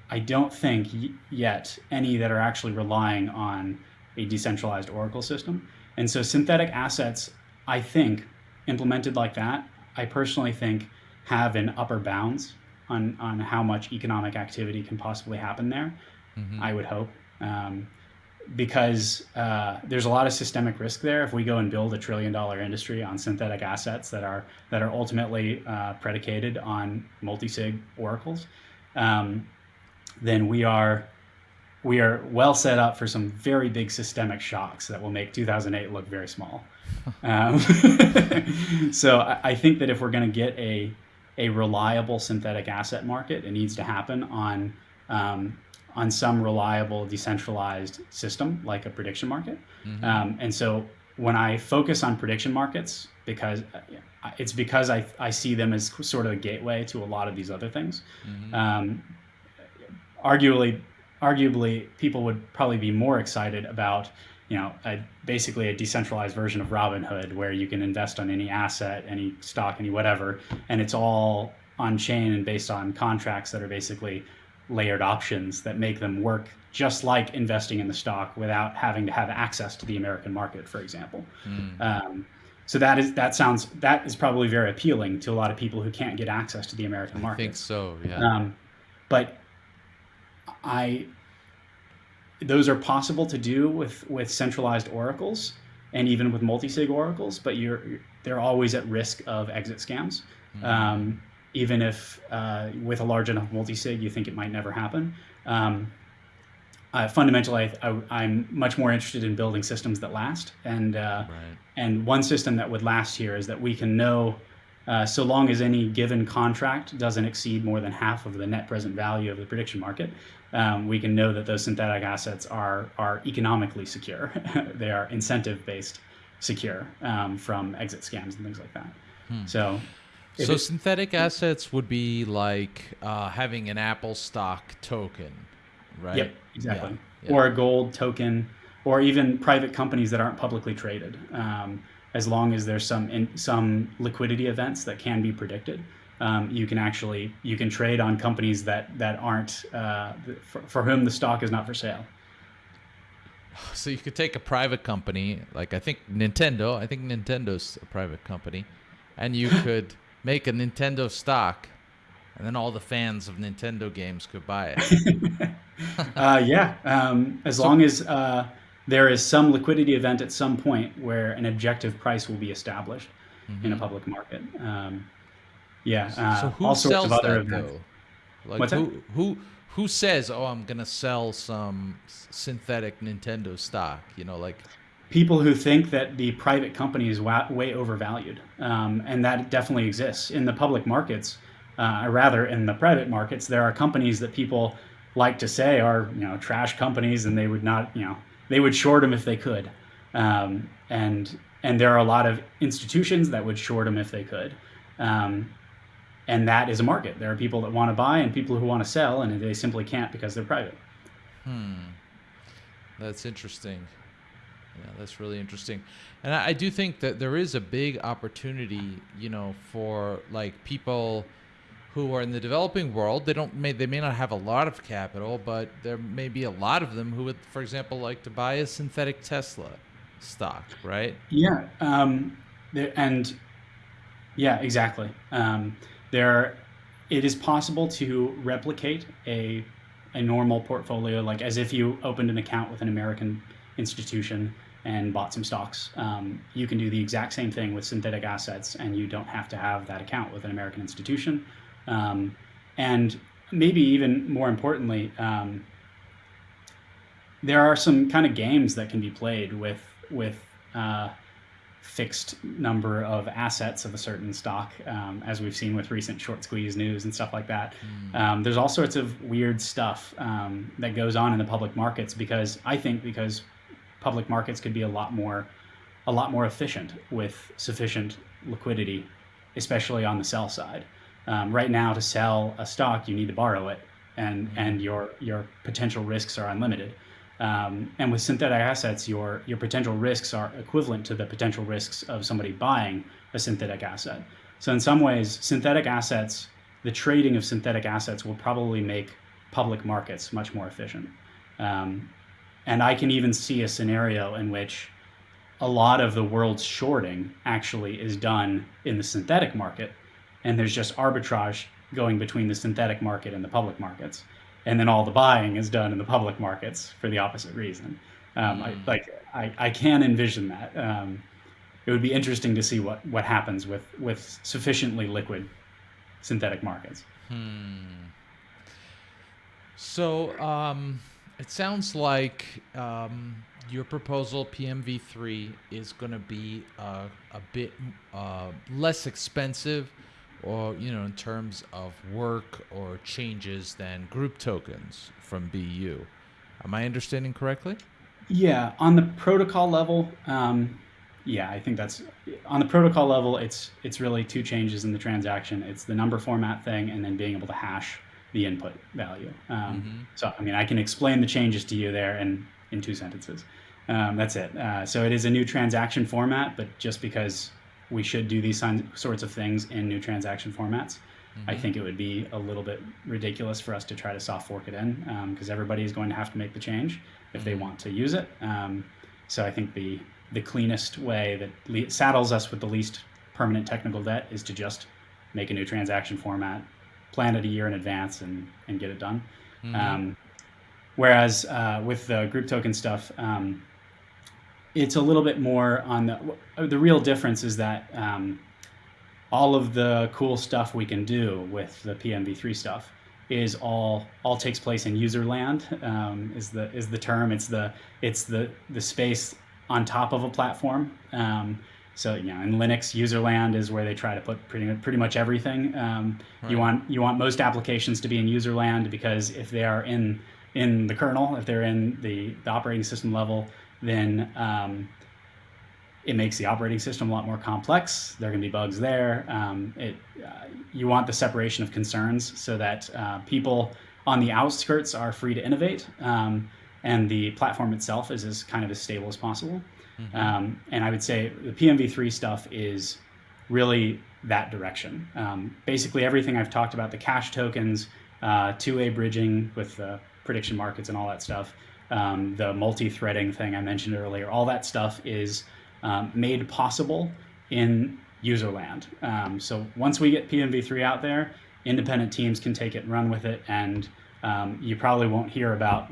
B: I don't think y- yet any that are actually relying on a decentralized oracle system. And so synthetic assets, I think, implemented like that, I personally think have an upper bounds on, on how much economic activity can possibly happen there. I would hope. Um, because uh, there's a lot of systemic risk there if we go and build a trillion dollar industry on synthetic assets that are that are ultimately uh, predicated on multi-sig oracles um, then we are we are well set up for some very big systemic shocks that will make 2008 look very small. Um, so I, I think that if we're going to get a a reliable synthetic asset market it needs to happen on um, on some reliable decentralized system like a prediction market. Um, and so when I focus on prediction markets, because uh, it's because I, I see them as sort of a gateway to a lot of these other things. Um, arguably, arguably, people would probably be more excited about you know a, basically a decentralized version of Robinhood where you can invest on any asset, any stock, any whatever, and it's all on chain and based on contracts that are basically layered options that make them work just like investing in the stock without having to have access to the American market, for example. Um, so that is that sounds that is probably very appealing to a lot of people who can't get access to the American
A: I
B: market.
A: I think so. Yeah.
B: Um, but I those are possible to do with with centralized oracles and even with multi-sig oracles, but you're, you're they're always at risk of exit scams. Um, even if uh, with a large enough multi-sig, you think it might never happen. Um, uh, fundamentally, I, I, I'm much more interested in building systems that last, and uh,
A: right.
B: and one system that would last here is that we can know, uh, so long as any given contract doesn't exceed more than half of the net present value of the prediction market, um, we can know that those synthetic assets are are economically secure. they are incentive based secure um, from exit scams and things like that. So, if
A: So synthetic assets would be like uh, having an Apple stock token, right?
B: Yep, exactly.
A: Yeah, yeah.
B: Or a gold token, or even private companies that aren't publicly traded. Um, as long as there's some in, some liquidity events that can be predicted, um, you can actually you can trade on companies that that aren't uh, for, for whom the stock is not for sale.
A: So you could take a private company, like I think Nintendo. I think Nintendo's a private company, and you could make a Nintendo stock, and then all the fans of Nintendo games could buy it.
B: Uh, yeah, um, as long as uh, there is some liquidity event at some point where an objective price will be established in a public market. Um, yeah, uh,
A: so who
B: all sorts
A: sells
B: of other
A: that
B: events.
A: though? Like
B: What's that?
A: who who who says, "Oh, I'm gonna sell some synthetic Nintendo stock"? You know, like
B: people who think that the private company is wa- way overvalued, um, and that definitely exists in the public markets. Uh, or rather, in the private markets, there are companies that people like to say are you know trash companies, and they would not you know they would short them if they could, um, and and there are a lot of institutions that would short them if they could. Um, and that is a market. There are people that want to buy and people who want to sell, and they simply can't because they're private. Hmm.
A: That's interesting. Yeah, that's really interesting. And I, I do think that there is a big opportunity, you know, for like people who are in the developing world. They don't may they may not have a lot of capital, but there may be a lot of them who would, for example, like to buy a synthetic Tesla stock, right?
B: Yeah, um, there, and yeah, exactly. Um, there, it is possible to replicate a a normal portfolio, like as if you opened an account with an American institution and bought some stocks. Um, you can do the exact same thing with synthetic assets, and you don't have to have that account with an American institution. Um, and maybe even more importantly, um, there are some kind of games that can be played with with uh, fixed number of assets of a certain stock, um, as we've seen with recent short squeeze news and stuff like that. Mm. Um, there's all sorts of weird stuff um, that goes on in the public markets because I think because public markets could be a lot more a lot more efficient with sufficient liquidity, especially on the sell side. Um, right now, to sell a stock, you need to borrow it, and and your your potential risks are unlimited. Um, and with synthetic assets, your, your potential risks are equivalent to the potential risks of somebody buying a synthetic asset. So in some ways, synthetic assets, the trading of synthetic assets will probably make public markets much more efficient. Um, and I can even see a scenario in which a lot of the world's shorting actually is done in the synthetic market, and there's just arbitrage going between the synthetic market and the public markets and then all the buying is done in the public markets for the opposite reason. Um. I, like I, I can envision that. Um, it would be interesting to see what, what happens with, with sufficiently liquid synthetic markets.
A: Hmm. So um, it sounds like um, your proposal PMV3 is going to be uh, a bit uh, less expensive or you know in terms of work or changes than group tokens from BU. Am I understanding correctly?
B: Yeah, on the protocol level, um, yeah, I think that's on the protocol level. It's it's really two changes in the transaction. It's the number format thing, and then being able to hash the input value. Um, mm-hmm. So I mean, I can explain the changes to you there in in two sentences. Um, that's it. Uh, so it is a new transaction format, but just because we should do these sorts of things in new transaction formats. Mm-hmm. I think it would be a little bit ridiculous for us to try to soft fork it in because um, everybody is going to have to make the change if mm-hmm. they want to use it. Um, so I think the the cleanest way that le- saddles us with the least permanent technical debt is to just make a new transaction format, plan it a year in advance, and and get it done. Mm-hmm. Um, whereas uh, with the group token stuff, um, it's a little bit more on the the real difference is that um, all of the cool stuff we can do with the PMV3 stuff is all all takes place in user land um, is the is the term it's the it's the the space on top of a platform um, so you know in Linux user land is where they try to put pretty pretty much everything um, right. you want you want most applications to be in user land because if they are in in the kernel if they're in the, the operating system level then um, it makes the operating system a lot more complex. There are going to be bugs there. Um, it, uh, you want the separation of concerns so that uh, people on the outskirts are free to innovate, um, and the platform itself is as kind of as stable as possible. Mm-hmm. Um, and I would say the PMV3 stuff is really that direction. Um, basically, everything I've talked about, the cash tokens, uh, two-way bridging with the prediction markets and all that stuff, um, the multi-threading thing I mentioned earlier, all that stuff is um, made possible in userland. Um, so once we get PMV3 out there, independent teams can take it and run with it, and um, you probably won't hear about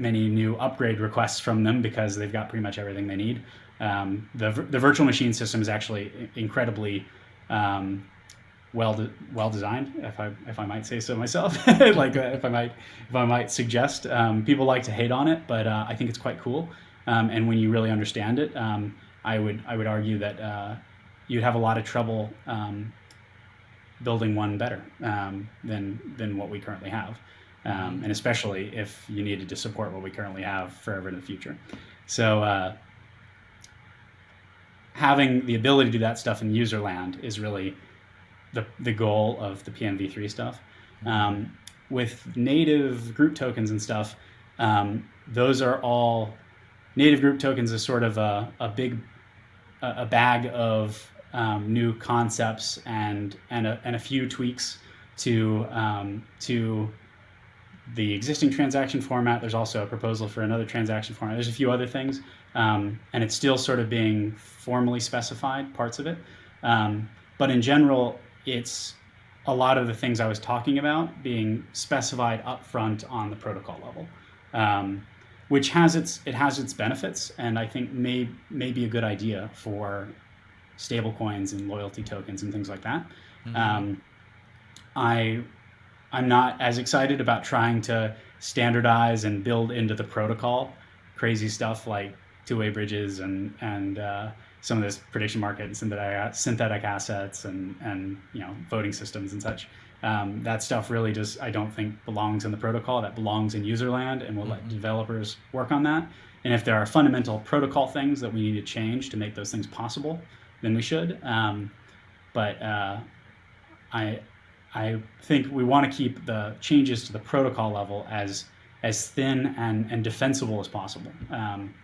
B: many new upgrade requests from them because they've got pretty much everything they need. Um, the, the virtual machine system is actually incredibly um, well de- well designed, if I if I might say so myself. like uh, if I might if I might suggest, um, people like to hate on it, but uh, I think it's quite cool. Um, and when you really understand it, um, I would I would argue that uh, you'd have a lot of trouble um, building one better than than what we currently have, um, and especially if you needed to support what we currently have forever in the future. So. Uh, having the ability to do that stuff in user land is really the, the goal of the PMV3 stuff. Um, with native group tokens and stuff, um, those are all native group tokens is sort of a, a big a bag of um, new concepts and and a, and a few tweaks to um, to the existing transaction format. There's also a proposal for another transaction format. There's a few other things, um, and it's still sort of being formally specified parts of it. Um, but in general, it's a lot of the things I was talking about being specified upfront on the protocol level, um, which has its it has its benefits, and I think may may be a good idea for stablecoins and loyalty tokens and things like that. Mm-hmm. Um, I I'm not as excited about trying to standardize and build into the protocol crazy stuff like two-way bridges and and uh, some of this prediction market and synthetic, synthetic assets and and you know voting systems and such. Um, that stuff really just I don't think belongs in the protocol. That belongs in user land, and we'll mm-hmm. let developers work on that. And if there are fundamental protocol things that we need to change to make those things possible, then we should. Um, but uh, I I think we want to keep the changes to the protocol level as as thin and, and defensible as possible. Um,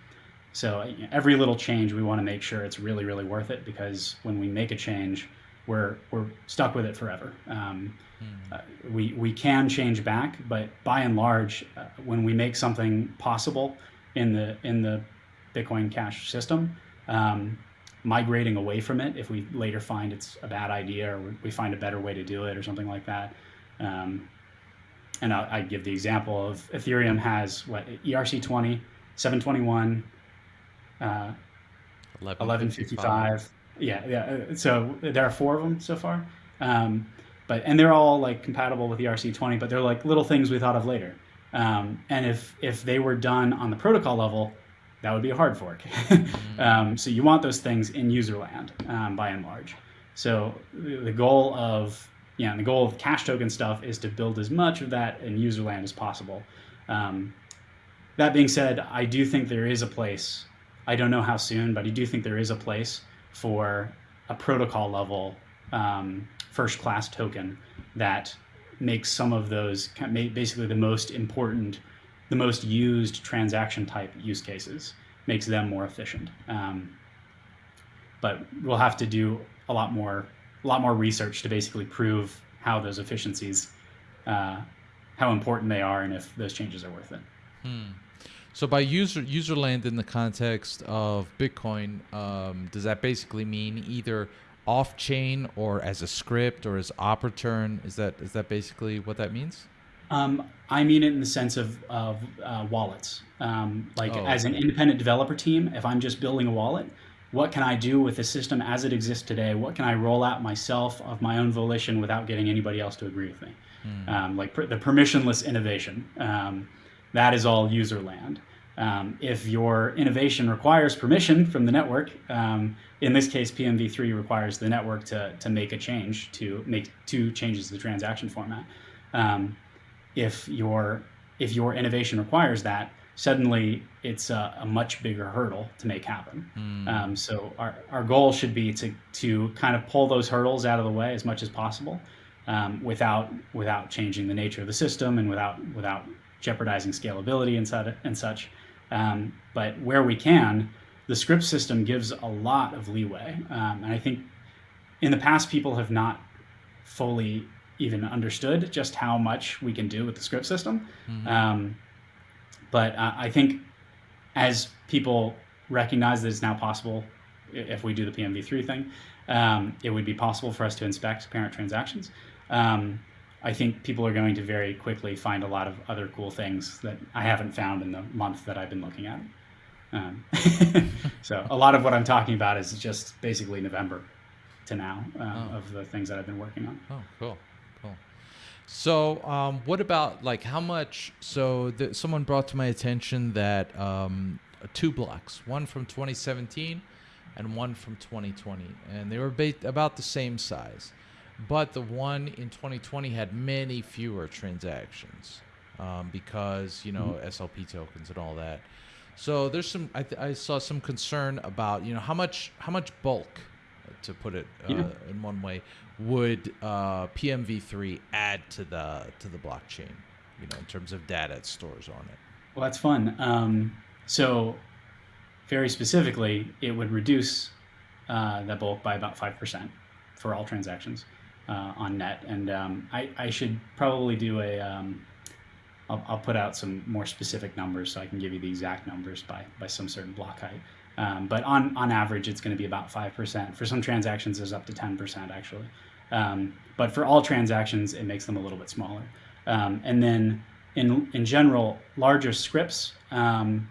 B: so every little change, we want to make sure it's really, really worth it because when we make a change, we're we're stuck with it forever. Um, hmm. uh, we we can change back, but by and large, uh, when we make something possible in the in the Bitcoin Cash system, um, migrating away from it if we later find it's a bad idea or we find a better way to do it or something like that. Um, and I'll, I give the example of Ethereum has what ERC20, 721, uh, 1155. Yeah, yeah. So there are four of them so far. Um, but and they're all like compatible with ERC20, but they're like little things we thought of later. Um, and if if they were done on the protocol level, that would be a hard fork. Um, so you want those things in user land um, by and large. So the goal of yeah, the goal of cash token stuff is to build as much of that in user land as possible. Um, that being said, I do think there is a place. I don't know how soon, but I do think there is a place for a protocol level um, first class token that makes some of those basically the most important the most used transaction type use cases, makes them more efficient. Um, but we'll have to do a lot more, a lot more research to basically prove how those efficiencies, uh, how important they are, and if those changes are worth it.
A: Hmm. So by user user land in the context of Bitcoin, um, does that basically mean either off chain or as a script or as return? Is that is that basically what that means?
B: Um, I mean it in the sense of, of uh, wallets. Um, like oh, as an independent developer team, if I'm just building a wallet, what can I do with the system as it exists today? What can I roll out myself of my own volition without getting anybody else to agree with me? Hmm. Um, like per, the permissionless innovation. Um, that is all user land. Um, if your innovation requires permission from the network, um, in this case, PMV3 requires the network to, to make a change to make two changes to the transaction format. Um, if your if your innovation requires that, suddenly it's a, a much bigger hurdle to make happen. Mm. Um, so our, our goal should be to to kind of pull those hurdles out of the way as much as possible, um, without without changing the nature of the system and without without jeopardizing scalability and such. And such. Um, but where we can, the script system gives a lot of leeway, um, and I think in the past people have not fully even understood just how much we can do with the script system. Mm-hmm. Um, but uh, I think as people recognize that it's now possible, if we do the PMV3 thing, um, it would be possible for us to inspect parent transactions. Um, I think people are going to very quickly find a lot of other cool things that I haven't found in the month that I've been looking at. Um, so a lot of what I'm talking about is just basically November to now uh, oh. of the things that I've been working on.
A: Oh, cool. So, um, what about like how much? So, the, someone brought to my attention that um, two blocks, one from 2017 and one from 2020, and they were ba- about the same size, but the one in 2020 had many fewer transactions um, because you know mm-hmm. SLP tokens and all that. So there's some. I, th- I, saw some concern about you know how much how much bulk, to put it uh, yeah. in one way, would uh, PMV3 add to the to the blockchain? You know, in terms of data it stores on it.
B: Well, that's fun. Um, so, very specifically, it would reduce uh, the bulk by about five percent for all transactions uh, on net. And um, I, I, should probably do a. Um, I'll, I'll put out some more specific numbers so I can give you the exact numbers by by some certain block height. Um, but on, on average, it's going to be about 5%. For some transactions, there's up to 10% actually. Um, but for all transactions, it makes them a little bit smaller. Um, and then in, in general, larger scripts um,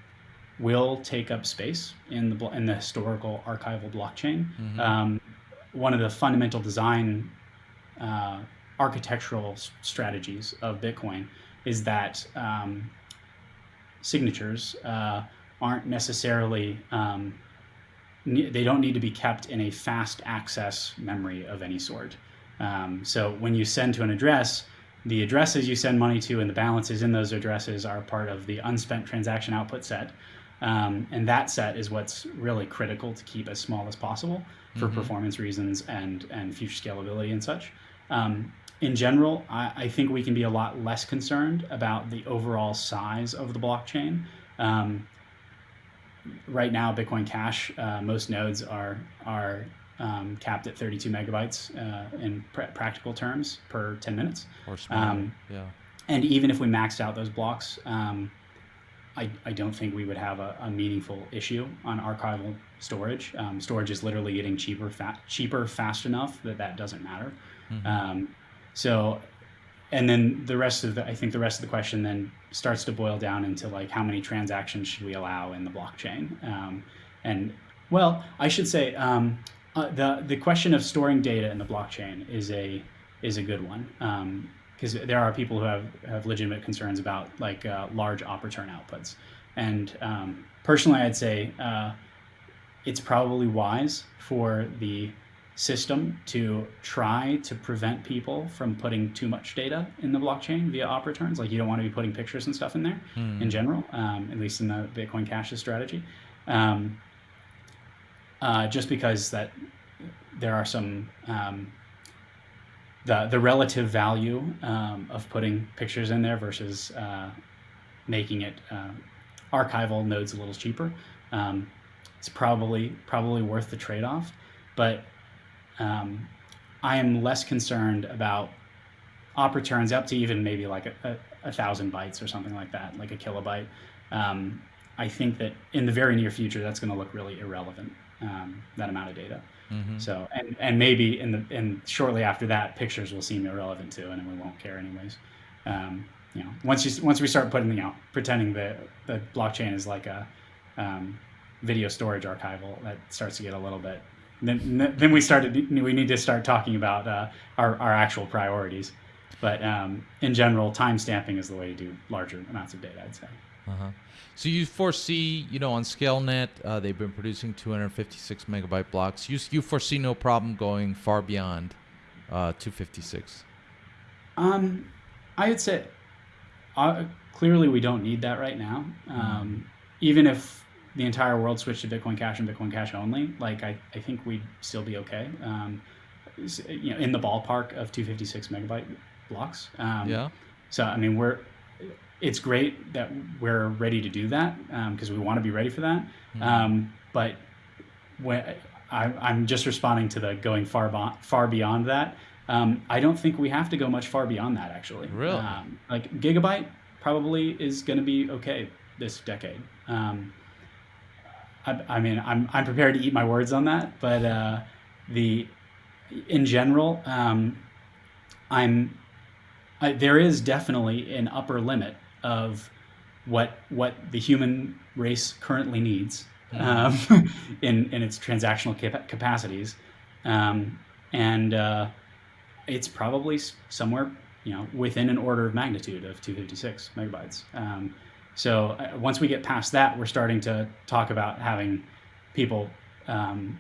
B: will take up space in the, in the historical archival blockchain. Mm-hmm. Um, one of the fundamental design uh, architectural strategies of Bitcoin is that um, signatures uh, aren't necessarily um, they don't need to be kept in a fast access memory of any sort. Um, so when you send to an address, the addresses you send money to and the balances in those addresses are part of the unspent transaction output set. Um, and that set is what's really critical to keep as small as possible for mm-hmm. performance reasons and, and future scalability and such. Um, in general, I, I, think we can be a lot less concerned about the overall size of the blockchain. Um, right now, Bitcoin Cash, uh, most nodes are are um, capped at 32 megabytes uh, in pr- practical terms per 10 minutes.
A: Or smaller, um, yeah.
B: And even if we maxed out those blocks, um, I, I don't think we would have a, a meaningful issue on archival storage. Um, storage is literally getting cheaper, fa- cheaper fast enough that that doesn't matter. Mm-hmm. Um, so, and then the rest of the, I think the rest of the question then starts to boil down into like how many transactions should we allow in the blockchain? Um, and well, I should say um, uh, the the question of storing data in the blockchain is a is a good one because um, there are people who have have legitimate concerns about like uh, large op return outputs. And um, personally, I'd say uh, it's probably wise for the system to try to prevent people from putting too much data in the blockchain via op returns. Like you don't want to be putting pictures and stuff in there hmm. in general, um, at least in the Bitcoin Cash's strategy. Um, uh, just because that there are some um, the the relative value um, of putting pictures in there versus uh, making it uh, archival nodes a little cheaper. Um, it's probably probably worth the trade off, but um, I am less concerned about op returns up to even maybe like a, a, a thousand bytes or something like that, like a kilobyte. Um, I think that in the very near future, that's going to look really irrelevant. Um, that amount of data. Mm-hmm. So and and maybe in the and shortly after that, pictures will seem irrelevant too, and we won't care anyways. Um, you know, once you once we start putting you know pretending that the blockchain is like a um, video storage archival, that starts to get a little bit then then we started we need to start talking about uh, our, our actual priorities but um, in general time stamping is the way to do larger amounts of data i'd say
A: uh-huh. so you foresee you know on scalenet uh, they've been producing 256 megabyte blocks you, you foresee no problem going far beyond uh, 256
B: um, i would say uh, clearly we don't need that right now mm-hmm. um, mm. even if the entire world switched to Bitcoin Cash and Bitcoin Cash only, like I, I think we'd still be okay. Um, you know, in the ballpark of 256 megabyte blocks.
A: Um, yeah.
B: So I mean, we're it's great that we're ready to do that because um, we want to be ready for that. Mm-hmm. Um, but when I, am just responding to the going far bo- far beyond that. Um, I don't think we have to go much far beyond that actually.
A: Really?
B: Um, like gigabyte probably is going to be okay this decade. Um, I, I, mean, I'm, I'm prepared to eat my words on that, but uh, the in general, um, I'm I, there is definitely an upper limit of what what the human race currently needs um, in in its transactional cap- capacities, um, and uh, it's probably somewhere you know within an order of magnitude of 256 megabytes. So uh, once we get past that, we're starting to talk about having people um,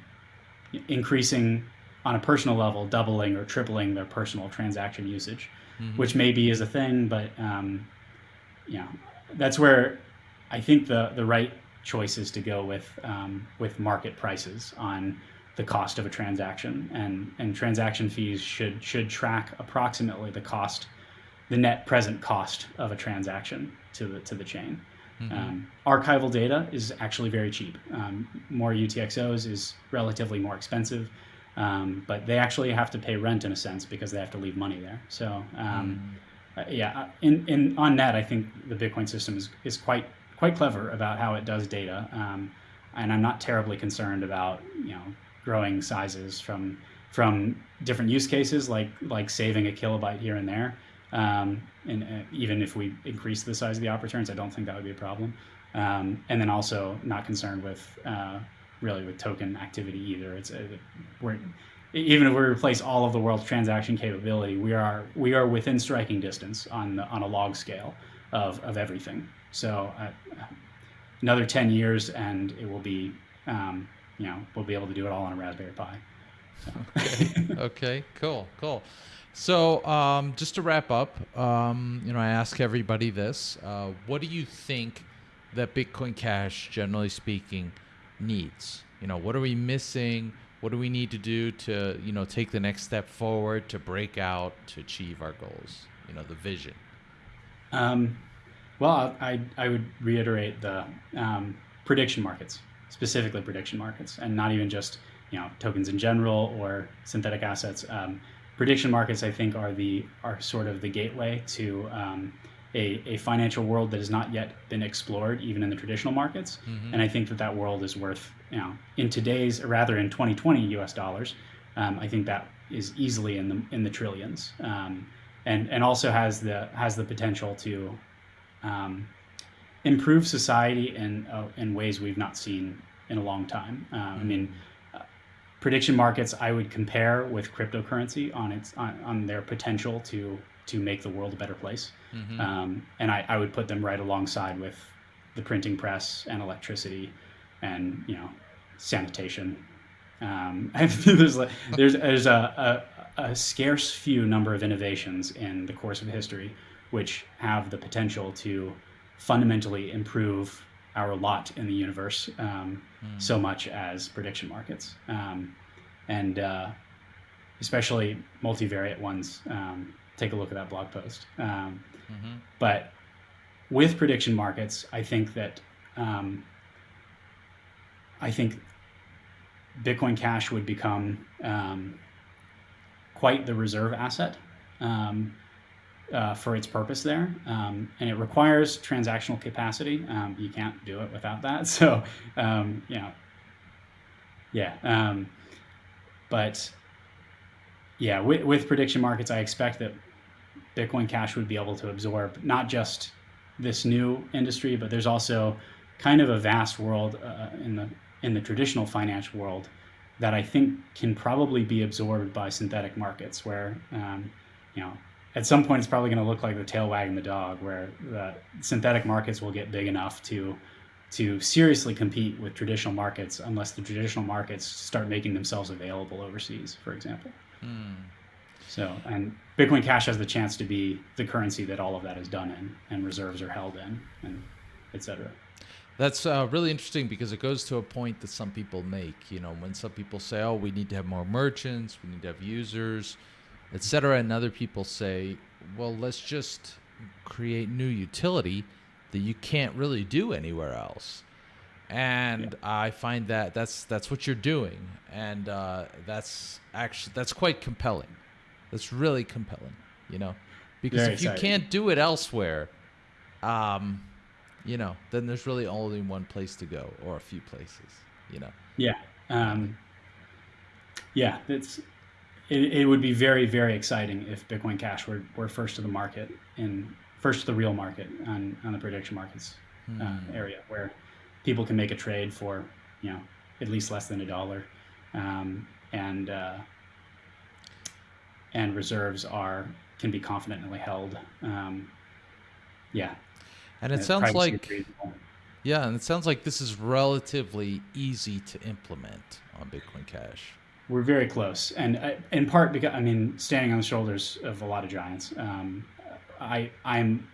B: increasing on a personal level, doubling or tripling their personal transaction usage, mm-hmm. which maybe is a thing, but um, you know, that's where I think the the right choice is to go with um, with market prices on the cost of a transaction, and and transaction fees should should track approximately the cost, the net present cost of a transaction to the to the chain. Mm-hmm. Um, archival data is actually very cheap. Um, more UTXOs is relatively more expensive, um, but they actually have to pay rent in a sense because they have to leave money there. So mm. uh, yeah, uh, in, in on net, I think the Bitcoin system is, is quite quite clever about how it does data, um, and I'm not terribly concerned about you know growing sizes from from different use cases like like saving a kilobyte here and there um, and uh, even if we increase the size of the op returns, I don't think that would be a problem. Um, and then also not concerned with uh, really with token activity either. It's uh, we're even if we replace all of the world's transaction capability, we are we are within striking distance on the, on a log scale of, of everything. So uh, another 10 years and it will be, um, you know, we'll be able to do it all on a Raspberry Pi.
A: So. okay. okay, cool, cool. So um, just to wrap up, um, you know, I ask everybody this: uh, What do you think that Bitcoin Cash, generally speaking, needs? You know, what are we missing? What do we need to do to, you know, take the next step forward to break out to achieve our goals? You know, the vision.
B: Um, well, I, I would reiterate the um, prediction markets, specifically prediction markets, and not even just you know tokens in general or synthetic assets. Um, prediction markets, I think, are the are sort of the gateway to um, a, a financial world that has not yet been explored, even in the traditional markets. Mm-hmm. And I think that that world is worth, you know, in today's, or rather in 2020 U.S. dollars, um, I think that is easily in the in the trillions, um, and and also has the has the potential to um, improve society in uh, in ways we've not seen in a long time. Uh, mm-hmm. I mean prediction markets I would compare with cryptocurrency on its on, on their potential to to make the world a better place. Mm-hmm. Um, and I, I would put them right alongside with the printing press and electricity and you know sanitation. Um, there's there's there's a, a, a scarce few number of innovations in the course of history which have the potential to fundamentally improve our lot in the universe um, mm. so much as prediction markets. Um, and uh, especially multivariate ones. Um, take a look at that blog post. Um, mm-hmm. But with prediction markets, I think that um, I think Bitcoin Cash would become um, quite the reserve asset. Um, uh, for its purpose there. Um, and it requires transactional capacity. Um, you can't do it without that. So, um, you know, yeah. Um, but yeah, with, with prediction markets, I expect that Bitcoin Cash would be able to absorb not just this new industry, but there's also kind of a vast world uh, in the in the traditional financial world that I think can probably be absorbed by synthetic markets, where um, you know at some point it's probably going to look like the tail wagging the dog, where the synthetic markets will get big enough to to seriously compete with traditional markets, unless the traditional markets start making themselves available overseas, for example. Hmm. So, and Bitcoin Cash has the chance to be the currency that all of that is done in, and reserves are held in, and et cetera.
A: That's uh, really interesting because it goes to a point that some people make. You know, when some people say, "Oh, we need to have more merchants, we need to have users," etc. And other people say, well, let's just create new utility that you can't really do anywhere else. And yeah. I find that that's that's what you're doing, and uh, that's actually that's quite compelling. That's really compelling, you know, because Very if exciting. you can't do it elsewhere, um, you know, then there's really only one place to go or a few places, you know.
B: Yeah. Um, yeah, it's it, it would be very very exciting if Bitcoin Cash were, were first to the market in first to the real market on, on the prediction markets uh, hmm. area where people can make a trade for you know at least less than a dollar. Um, and uh, and reserves are can be confidently held. Um, yeah.
A: And it sounds like yeah and it sounds like this is relatively easy to implement on bitcoin cash
B: we're very close, and uh, in part because I mean, standing on the shoulders of a lot of giants, um, I I'm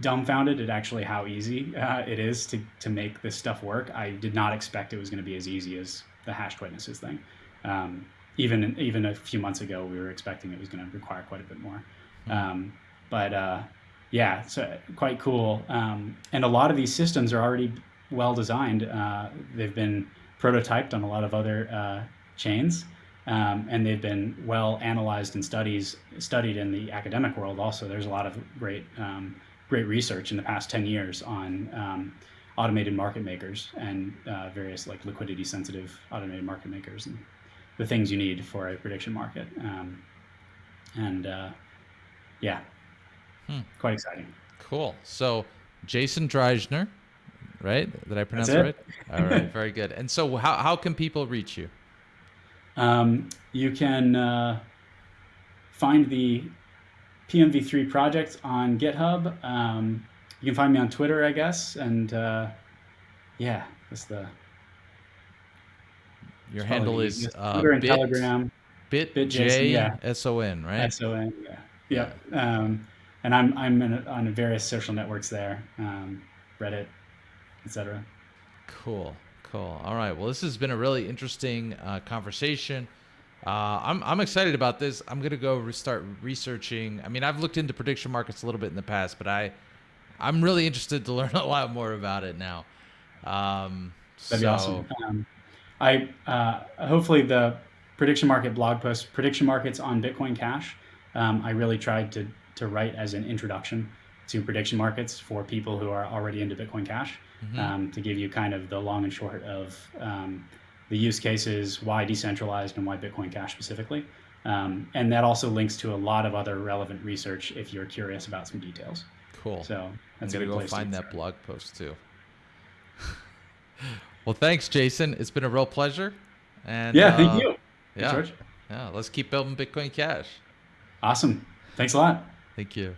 B: dumbfounded at actually how easy uh, it is to to make this stuff work. I did not expect it was going to be as easy as the hashed witnesses thing. Um, even even a few months ago, we were expecting it was going to require quite a bit more. Hmm. Um, but uh, yeah, so quite cool. Um, and a lot of these systems are already well designed. Uh, they've been prototyped on a lot of other uh, chains. Um, and they've been well analyzed and studies studied in the academic world. Also, there's a lot of great um, great research in the past 10 years on um, automated market makers and uh, various like liquidity sensitive automated market makers and the things you need for a prediction market. Um, and uh, yeah, hmm. quite exciting.
A: Cool. So Jason Dreyzehner, right? Did I pronounce it right? All right, very good. And so how, how can people reach you?
B: Um, you can uh, find the PMV3 project on GitHub. Um, you can find me on Twitter, I guess, and uh, yeah, that's the.
A: Your handle is uh,
B: Twitter and bit, Telegram.
A: Bit, bit J yeah. S O N, right?
B: S O N, yeah, yeah. Um, and I'm I'm a, on various social networks there, um, Reddit, etc.
A: Cool, cool. All right. Well, this has been a really interesting uh, conversation. Uh, I'm I'm excited about this. I'm gonna go re- start researching. I mean, I've looked into prediction markets a little bit in the past, but I I'm really interested to learn a lot more about it now. Um,
B: That'd so, be awesome. Um, I uh, hopefully the prediction market blog post, prediction markets on Bitcoin Cash. Um, I really tried to to write as an introduction to prediction markets for people who are already into Bitcoin Cash, mm-hmm. um, to give you kind of the long and short of um, the use cases, why decentralized and why Bitcoin Cash specifically. Um, and that also links to a lot of other relevant research if you're curious about some details.
A: Cool.
B: So
A: that's I'm gonna go find that blog post too. well, thanks, Jason. It's been a real pleasure. And
B: yeah, thank uh, you.
A: Yeah, George. yeah. Let's keep building Bitcoin Cash.
B: Awesome. Thanks a lot.
A: Thank you.